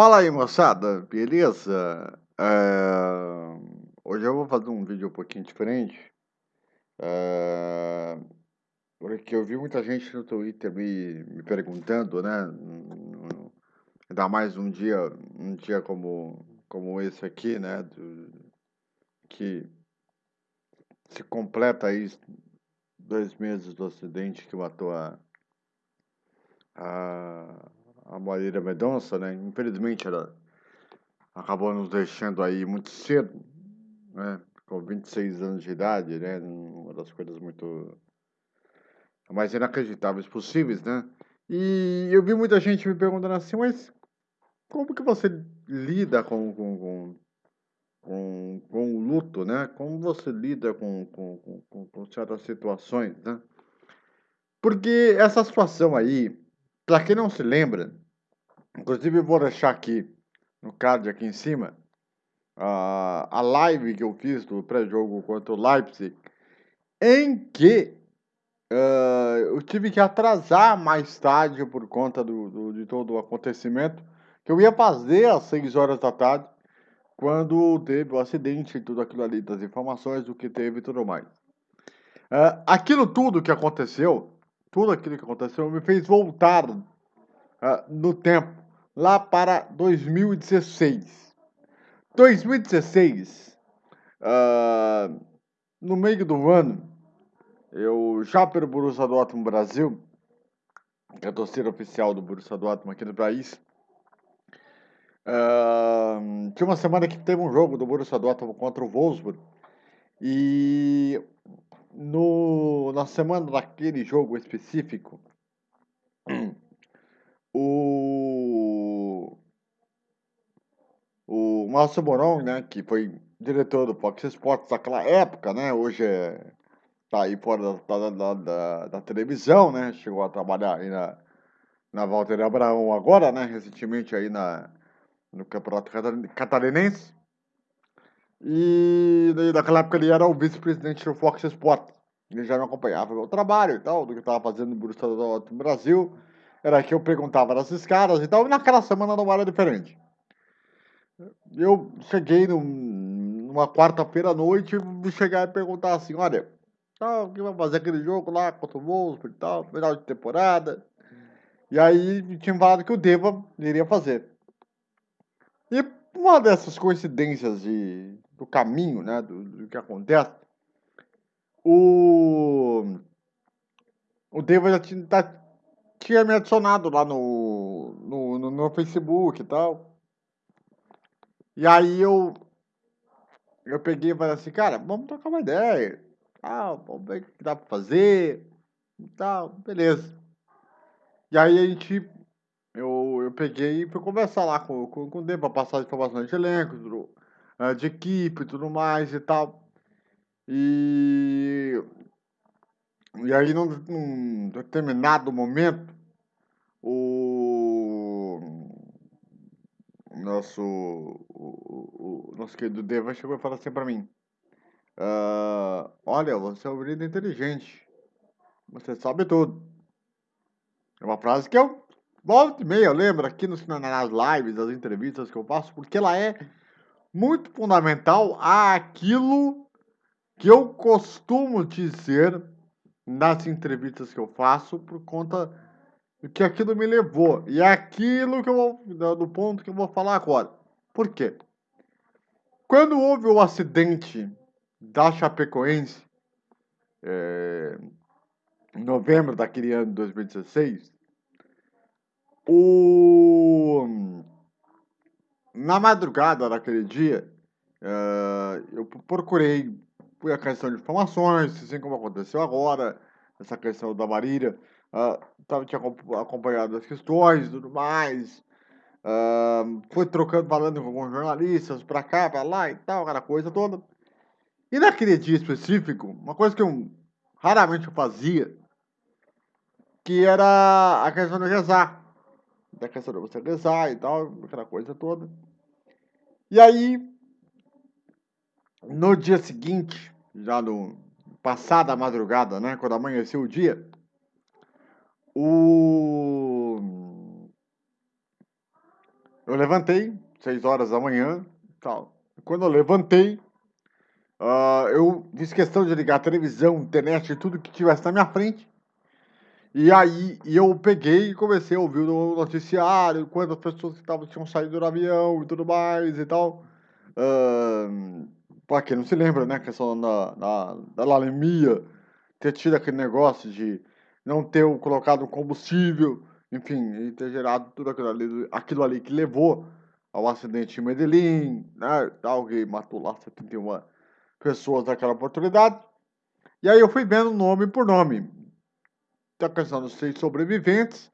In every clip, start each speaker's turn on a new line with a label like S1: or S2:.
S1: fala aí, moçada, beleza? É, Hoje eu vou fazer um vídeo um pouquinho diferente. É, Porque eu vi muita gente no Twitter me, me perguntando, né? Ainda mais um dia, um dia como, como esse aqui, né? do- Que se completa aí dois meses do acidente que matou a, a, a Marília Mendonça, né? Infelizmente ela acabou nos deixando aí muito cedo, né? Com 26 anos de idade, né? Uma das coisas muito mais inacreditáveis possíveis, né? E eu vi muita gente me perguntando assim, mas como que você lida com, com, com, com, com o luto, né? Como você lida com, com, com, com certas situações, né? Porque essa situação aí, para quem não se lembra, inclusive eu vou deixar aqui no card aqui em cima, a, live que eu fiz do pré-jogo contra o Leipzig, em que ah, eu tive que atrasar mais tarde por conta do, do- de todo o acontecimento, que eu ia fazer às 6 horas da tarde, quando teve o acidente e tudo aquilo ali, das informações do que teve e tudo mais. Ah, aquilo tudo que aconteceu, tudo aquilo que aconteceu me fez voltar ah, no tempo, lá para 2016. 2016, ah, no meio do ano, eu já pelo Borussia Dortmund Brasil, que é a torcida oficial do Borussia Dortmund aqui no país, ah, tinha uma semana que teve um jogo do Borussia Dortmund contra o Wolfsburg e no, na semana daquele jogo específico, o, o Márcio Moron, né, que foi diretor do Fox Sports naquela época, né, hoje é, tá aí fora da, da, da, da, televisão, né, chegou a trabalhar aí na, na Walter Abraão agora, né, recentemente aí na, no Campeonato Cata- Catarinense, e naquela época ele era o vice-presidente do Fox Sports. Ele já me acompanhava meu trabalho e tal, do que eu estava fazendo no Borussia no Brasil. Era que eu perguntava desses caras e tal, e naquela semana não era diferente. Eu cheguei num- numa quarta-feira à noite e chegar e perguntar assim, olha, tal, o que vai fazer aquele jogo lá contra o Wolfsburg e tal, final de temporada. E aí me tinham falado que o Deva iria fazer. E uma dessas coincidências de, do caminho, né, do, do que acontece, o, o Deva já tinha, tá- tinha me adicionado lá no, no, no, no Facebook e tal. E aí eu, eu peguei e falei assim, cara, vamos trocar uma ideia. Ah, vamos ver o que dá pra fazer e tal, beleza. E aí a gente, peguei e fui conversar lá com, com, com o Deva, passar as informações de elenco, tudo, ah, de equipe e tudo mais e tal. E, e aí, num, num determinado momento, o nosso, o, o, o nosso querido Deva chegou e falou assim pra mim: "Ah, Olha, você é um menino inteligente, você sabe tudo. É uma frase que eu volta e meia, eu lembro aqui nos, nas lives, nas entrevistas que eu faço, porque ela é muito fundamental àquilo que eu costumo dizer nas entrevistas que eu faço por conta do que aquilo me levou. E é aquilo que eu vou, do ponto que eu vou falar agora. Por quê? Quando houve o acidente da Chapecoense, é, em novembro daquele ano de 2016, o... na madrugada daquele dia, eh, eu procurei a questão de informações, assim como aconteceu agora, essa questão da Marília, ah, tava, tinha acom- acompanhado as questões e tudo mais, ah, fui trocando, falando com alguns jornalistas, pra cá, pra lá e tal, aquela coisa toda. E naquele dia específico, uma coisa que eu raramente eu fazia, que era a questão de rezar. Da questão de você rezar e tal, aquela coisa toda. E aí, no dia seguinte, já no passada madrugada, né, quando amanheceu o dia, o eu levantei, 6 horas da manhã, tal. Quando eu levantei, uh, eu fiz questão de ligar a televisão, internet, tudo que tivesse na minha frente. E aí eu peguei e comecei a ouvir o noticiário, quantas pessoas que tavam, tinham saído do avião e tudo mais e tal. Uh, para quem não se lembra, né? A questão da, da, da lalemia, ter tido aquele negócio de não ter colocado combustível, enfim, e ter gerado tudo aquilo ali, aquilo ali que levou ao acidente em Medellín, né? Alguém matou lá 71 pessoas naquela oportunidade. E aí eu fui vendo nome por nome. A questão dos seis sobreviventes,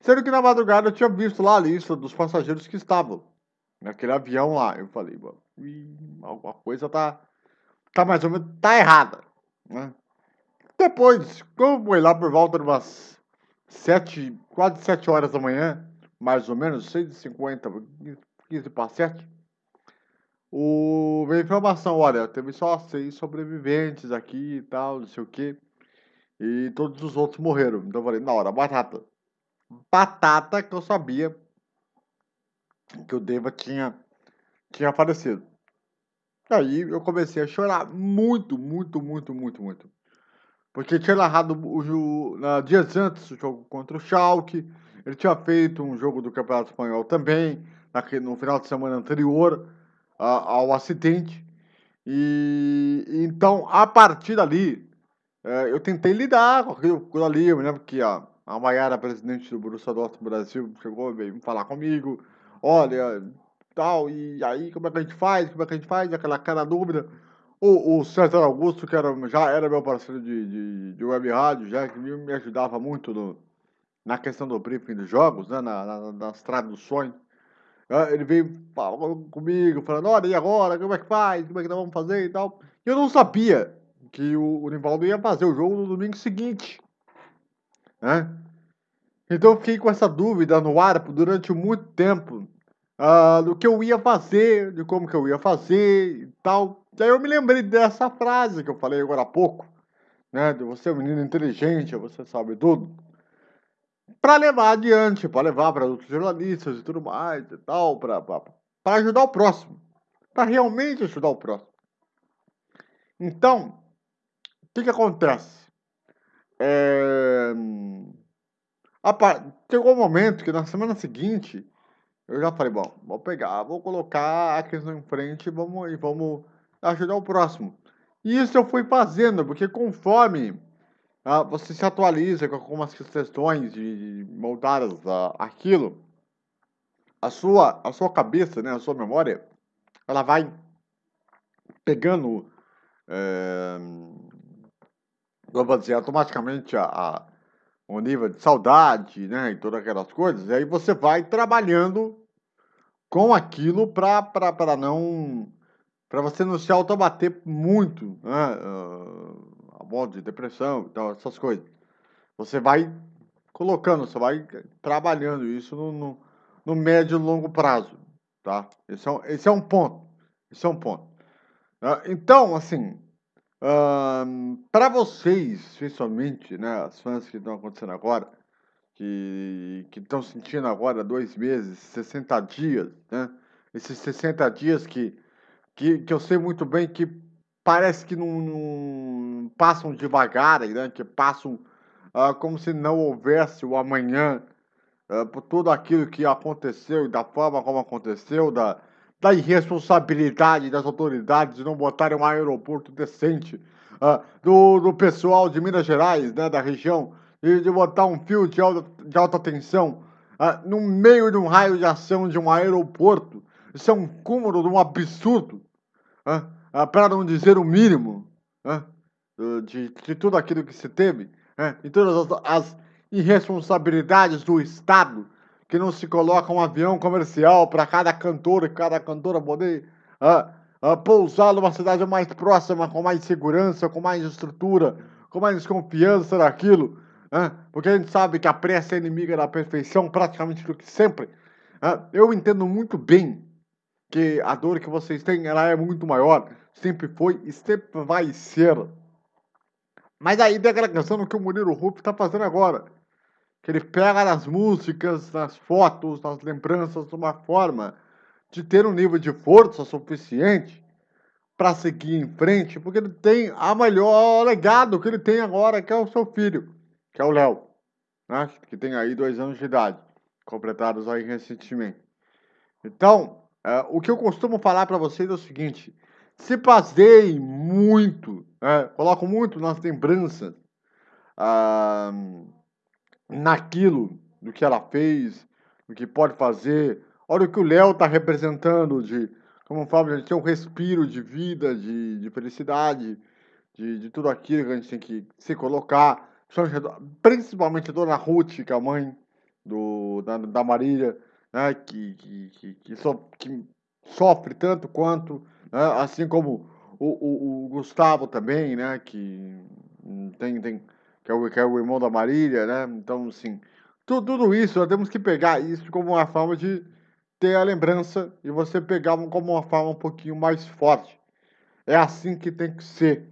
S1: sendo que na madrugada eu tinha visto lá a lista dos passageiros que estavam naquele avião lá. Eu falei, alguma coisa tá, tá mais ou menos, tá errada, né? Depois, como foi lá por volta de umas sete, quase sete horas da manhã, mais ou menos, seis e cinquenta, quinze para sete, o, veio informação, olha, teve só seis sobreviventes aqui e tal, não sei o que, e todos os outros morreram. Então eu falei, na hora, batata. Batata que eu sabia que o Deva tinha, tinha falecido. Aí eu comecei a chorar muito, muito, muito, muito, muito. Porque tinha narrado o, na, dias antes o jogo contra o Schalke, ele tinha feito um jogo do Campeonato Espanhol também, no final de semana anterior a, ao acidente. E então, a partir dali, é, eu tentei lidar com aquilo ali. Eu me lembro que a, a Maiara, presidente do Borussia Dortmund Brasil, chegou veio falar comigo olha, tal, e aí como é que a gente faz, como é que a gente faz, aquela cara dúvida. O, o César Augusto, que era, já era meu parceiro de, de, de web rádio, já que me ajudava muito no, na questão do briefing dos jogos, né, na, na, nas traduções. Ah, ele veio comigo, falando, olha, e agora, como é que faz, como é que nós vamos fazer e tal. E eu não sabia que o, o Nivaldo ia fazer o jogo no domingo seguinte, né? Então eu fiquei com essa dúvida no ar durante muito tempo uh, do que eu ia fazer, de como que eu ia fazer e tal. E aí eu me lembrei dessa frase que eu falei agora há pouco, né? De você é um menino inteligente, você sabe tudo. Para levar adiante, para levar para outros jornalistas e tudo mais e tal, para ajudar o próximo. Para realmente ajudar o próximo. Então, que, que acontece? É chegou um momento que na semana seguinte eu já falei, bom, vou pegar, vou colocar a questão em frente e vamos, e vamos ajudar o próximo. E isso eu fui fazendo, porque conforme ah, você se atualiza com algumas questões de, moldadas ah, aquilo, a sua, a sua cabeça, né, a sua memória, ela vai pegando, é, vamos dizer, automaticamente a, a um nível de saudade, né, e todas aquelas coisas, e aí você vai trabalhando com aquilo para não para você não se autobater muito, né, a modo de depressão, então essas coisas. Você vai colocando, você vai trabalhando isso no, no, no médio e longo prazo, tá? Esse é, esse é um ponto, esse é um ponto. Uh, então, assim, para vocês, principalmente, né, as fãs que estão acontecendo agora, que estão sentindo agora dois meses, 60 dias, né? Esses 60 dias que, que, que eu sei muito bem que parece que não, não passam devagar, né? Que passam uh, como se não houvesse o amanhã, uh, por tudo aquilo que aconteceu e da forma como aconteceu, da, da irresponsabilidade das autoridades de não botarem um aeroporto decente, uh, do, do pessoal de Minas Gerais, né, da região, e de botar um fio de alta, de alta tensão uh, no meio de um raio de ação de um aeroporto. Isso é um cúmulo de um absurdo, uh, para não dizer o mínimo, de, de tudo aquilo que se teve, e todas as, as irresponsabilidades do Estado que não se coloca um avião comercial para cada cantor e cada cantora poder uh, uh, pousar numa cidade mais próxima, com mais segurança, com mais estrutura, com mais confiança naquilo. Uh, porque a gente sabe que a pressa é inimiga da perfeição praticamente do que sempre. eu entendo muito bem que a dor que vocês têm ela é muito maior, sempre foi e sempre vai ser. Mas aí questão do que o Murilo Rupp está fazendo agora que ele pega nas músicas, nas fotos, nas lembranças, de uma forma de ter um nível de força suficiente para seguir em frente, porque ele tem a melhor legado que ele tem agora, que é o seu filho, que é o Léo, né? que tem aí dois anos de idade, completados aí recentemente. Então, é, o que eu costumo falar para vocês é o seguinte: se baseiem muito, é, coloco muito nas lembranças, ah, naquilo do que ela fez, do que pode fazer. Olha o que o Léo está representando de, como falo, de ter um respiro de vida, de, de felicidade, de, de tudo aquilo que a gente tem que se colocar. Principalmente a dona Ruth, que é a mãe do, da, da Marília, né, que, que, que, que, so, que sofre tanto quanto, né, assim como o, o, o, Gustavo também, né, que tem, tem que é, o, que é o irmão da Marília, né, então, assim, tudo, tudo isso, nós temos que pegar isso como uma forma de ter a lembrança e você pegar como uma forma um pouquinho mais forte. É assim que tem que ser.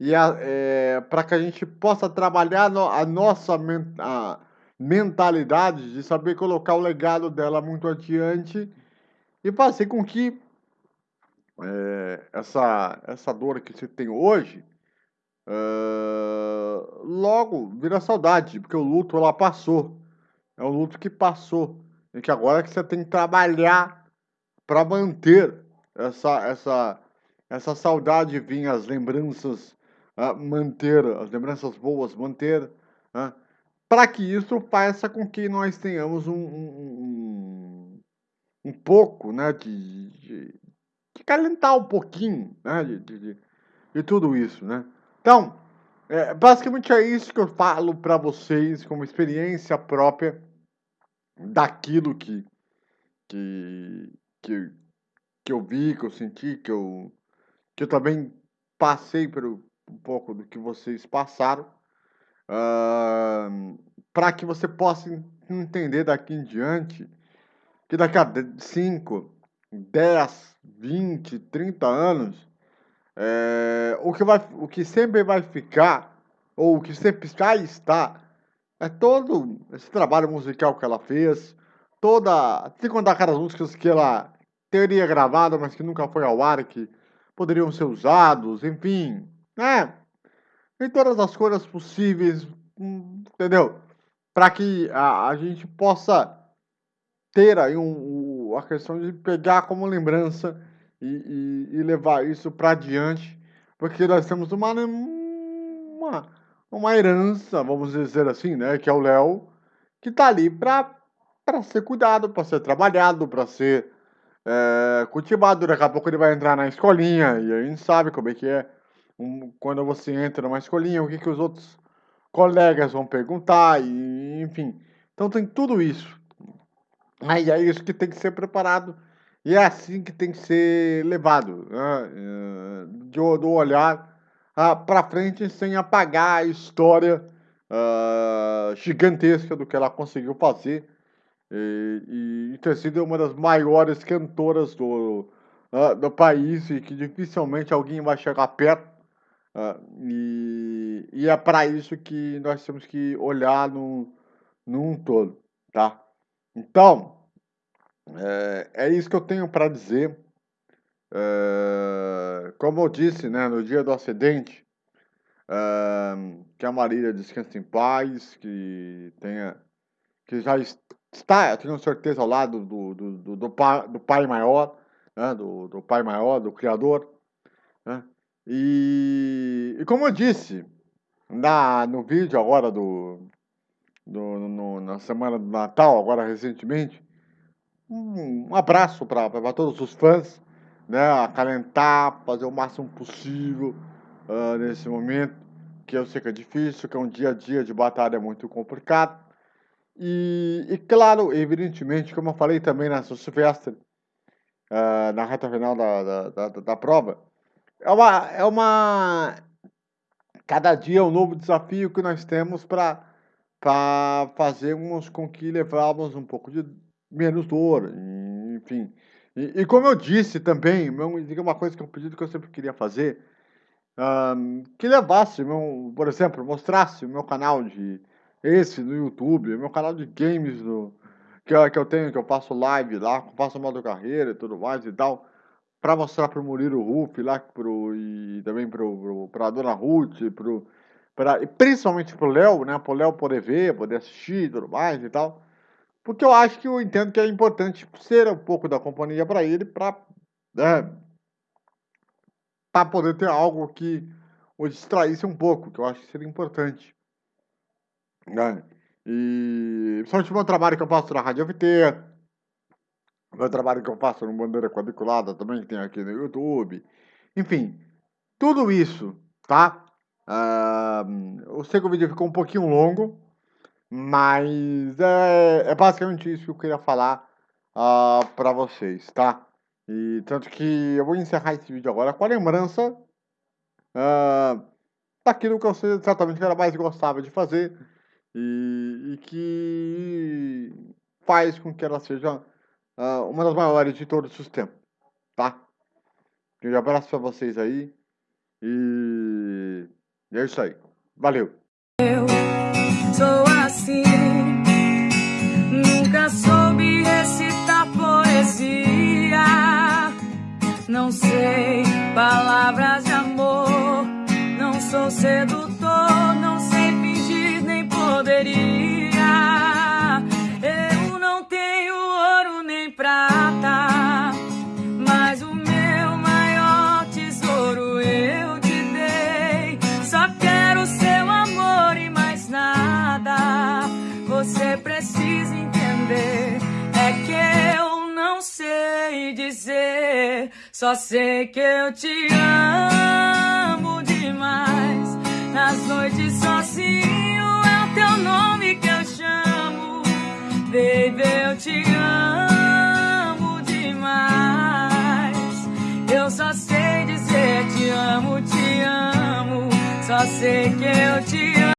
S1: E é, para que a gente possa trabalhar a nossa a mentalidade de saber colocar o legado dela muito adiante e fazer com que é, essa, essa dor que você tem hoje uh, logo vira saudade, porque o luto ela passou. É um luto que passou. E que agora é que você tem que trabalhar para manter essa, essa, essa saudade vir, as lembranças, uh, manter, as lembranças boas, manter. Uh, para que isso faça com que nós tenhamos um, um, um pouco né, de, de, de, calentar um pouquinho né, de, de, de tudo isso. Né? Então, é, basicamente é isso que eu falo para vocês como experiência própria daquilo que, que, que, que eu vi, que eu senti, que eu, que eu também passei por um pouco do que vocês passaram uh, para que você possa entender daqui em diante que daqui a 5, 10, 20, 30 anos, é, o, que vai, o que sempre vai ficar, ou o que sempre já está, é todo esse trabalho musical que ela fez, toda. Que contar aquelas músicas que ela teria gravado, mas que nunca foi ao ar, que poderiam ser usados, enfim, né? em todas as coisas possíveis, entendeu? Para que a, a gente possa ter aí um, um, a questão de pegar como lembrança e, e, e levar isso para adiante, porque nós temos uma, uma, uma herança, vamos dizer assim, né? Que é o Léo, que está ali para ser cuidado, para ser trabalhado, para ser é, cultivado. Daqui a pouco ele vai entrar na escolinha e a gente sabe como é que é um, quando você entra numa escolinha, o que, que os outros colegas vão perguntar, e, enfim. Então tem tudo isso. Aí é isso que tem que ser preparado e é assim que tem que ser levado, né? Eh, do, olhar uh, para frente sem apagar a história uh, gigantesca do que ela conseguiu fazer e, e, ter sido uma das maiores cantoras do, uh, do país e que dificilmente alguém vai chegar perto. E, e, é para isso que nós temos que olhar no, num todo, tá? Então, é, é isso que eu tenho para dizer. É, como eu disse, né, no dia do acidente, é, que a Marília descanse em paz, que tenha, que já está, eu tenho certeza, ao lado do, do, do, do, pai, do pai maior, né, do, do pai maior, do Criador, né? E, e como eu disse na, no vídeo agora do, do no, na semana do Natal, agora recentemente, um, abraço para todos os fãs, né? Acalentar, fazer o máximo possível uh, nesse momento, que eu sei que é difícil, que é um dia a dia de batalha muito complicado. E, e claro, evidentemente, como eu falei também na Silvestre, uh, na reta final da, da, da, da prova, é uma, é uma. Cada dia é um novo desafio que nós temos para fazermos com que levamos um pouco de menos dor, enfim. E, e como eu disse também, uma coisa que é um pedido que eu sempre queria fazer, um, que levasse, meu, por exemplo, mostrasse o meu canal de, esse no YouTube, meu canal de games no, que, eu, que eu tenho, que eu faço live lá, faço modo carreira e tudo mais e tal, para mostrar pro Murilo Ruff lá pro, e também pro, pro, pra Dona Ruth, pro, pra, e principalmente pro Léo, né, pro Léo poder ver, poder assistir e tudo mais e tal, porque eu acho que eu entendo que é importante ser um pouco da companhia para ele, para né, para poder ter algo que o distraísse um pouco, que eu acho que seria importante. Né? E principalmente o meu trabalho que eu faço na Rádio FT, o meu trabalho que eu faço no Bandeira Quadriculada também, que tem aqui no YouTube. Enfim, tudo isso, tá? Uh, eu sei que o vídeo ficou um pouquinho longo, mas é, é basicamente isso que eu queria falar uh, ah, para vocês, tá? E tanto que eu vou encerrar esse vídeo agora com a lembrança uh, daquilo que eu certamente era mais gostava de fazer e, e, que faz com que ela seja uh, uma das maiores de todos os tempos, tá? Um abraço para vocês aí e, é isso aí. Valeu!
S2: Eu sou assim, nunca soube recitar poesia, não sei palavras de amor, não sou sedutor, só sei que eu te amo demais. Nas noites sozinho é o teu nome que eu chamo. Baby, eu te amo demais. Eu só sei dizer te amo, te amo. Só sei que eu te amo.